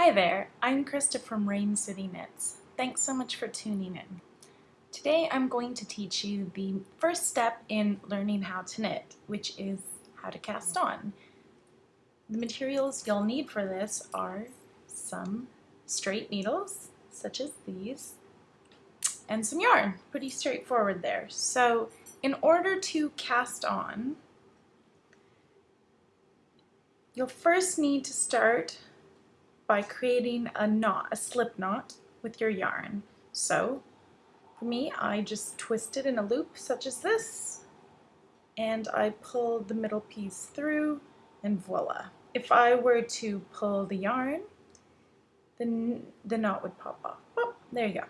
Hi there, I'm Krista from Rain City Knits. Thanks so much for tuning in. Today I'm going to teach you the first step in learning how to knit, which is how to cast on. The materials you'll need for this are some straight needles, such as these, and some yarn. Pretty straightforward there. So in order to cast on, you'll first need to start by creating a knot, a slip knot with your yarn. So for me, I just twist it in a loop such as this, and I pull the middle piece through, and voila. If I were to pull the yarn, then the knot would pop off. Oh, there you go.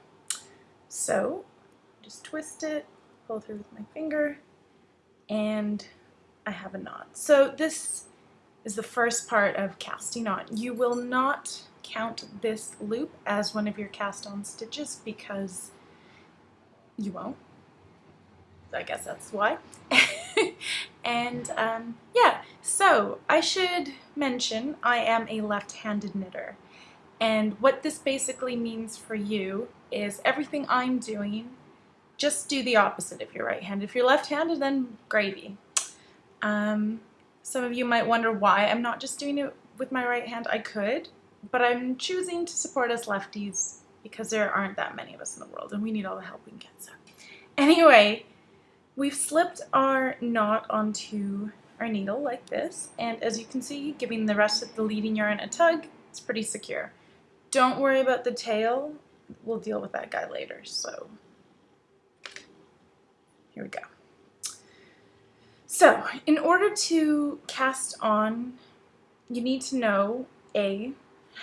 So just twist it, pull through with my finger, and I have a knot. So this is the first part of casting on. You will not count this loop as one of your cast on stitches because you won't. I guess that's why. and um, yeah, so I should mention I am a left-handed knitter. And what this basically means for you is everything I'm doing, just do the opposite if you're right-handed. If you're left-handed, then gravy. Um, some of you might wonder why I'm not just doing it with my right hand. I could, but I'm choosing to support us lefties because there aren't that many of us in the world and we need all the help we can get. So anyway, we've slipped our knot onto our needle like this and as you can see, giving the rest of the leading yarn a tug, it's pretty secure. Don't worry about the tail, we'll deal with that guy later. So here we go. So in order to cast on, you need to know A,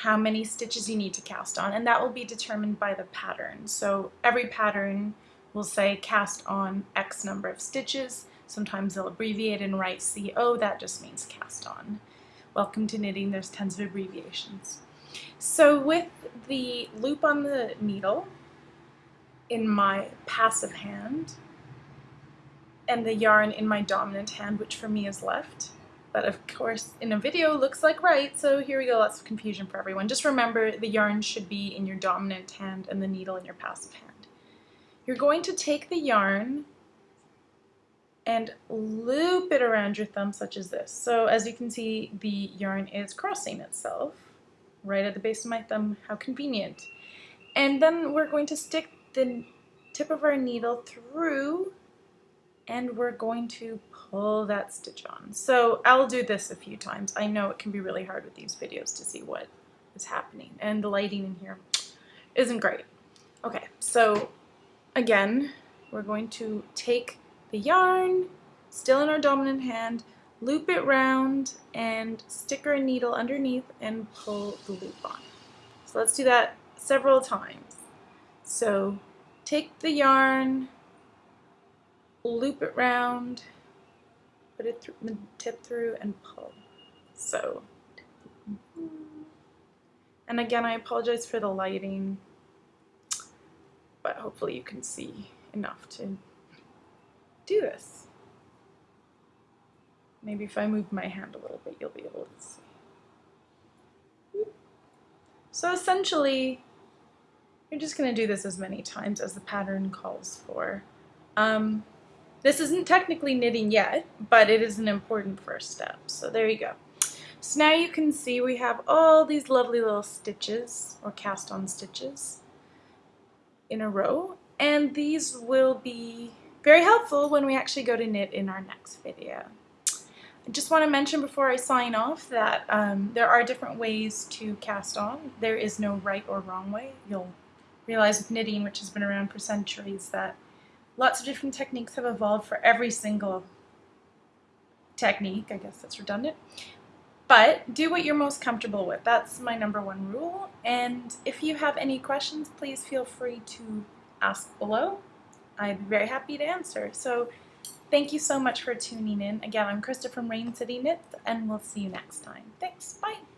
how many stitches you need to cast on, and that will be determined by the pattern. So every pattern will say cast on X number of stitches. Sometimes they'll abbreviate and write CO, that just means cast on. Welcome to knitting, there's tons of abbreviations. So with the loop on the needle in my passive hand, and the yarn in my dominant hand, which for me is left. But of course, in a video looks like right, so here we go, lots of confusion for everyone. Just remember the yarn should be in your dominant hand and the needle in your passive hand. You're going to take the yarn and loop it around your thumb such as this. So as you can see, the yarn is crossing itself right at the base of my thumb. How convenient. And then we're going to stick the tip of our needle through and we're going to pull that stitch on. So I'll do this a few times. I know it can be really hard with these videos to see what is happening and the lighting in here isn't great. Okay, so again, we're going to take the yarn, still in our dominant hand, loop it round and stick our needle underneath and pull the loop on. So let's do that several times. So take the yarn, loop it round, put it through, tip through and pull. So, and again, I apologize for the lighting, but hopefully you can see enough to do this. Maybe if I move my hand a little bit, you'll be able to see. So essentially, you're just going to do this as many times as the pattern calls for. Um, this isn't technically knitting yet, but it is an important first step. So there you go. So now you can see we have all these lovely little stitches or cast on stitches in a row and these will be very helpful when we actually go to knit in our next video. I just want to mention before I sign off that um, there are different ways to cast on. There is no right or wrong way. You'll realize with knitting, which has been around for centuries, that Lots of different techniques have evolved for every single technique. I guess that's redundant. But do what you're most comfortable with. That's my number one rule. And if you have any questions, please feel free to ask below. I'd be very happy to answer. So thank you so much for tuning in. Again, I'm Krista from Rain City Knits, and we'll see you next time. Thanks. Bye.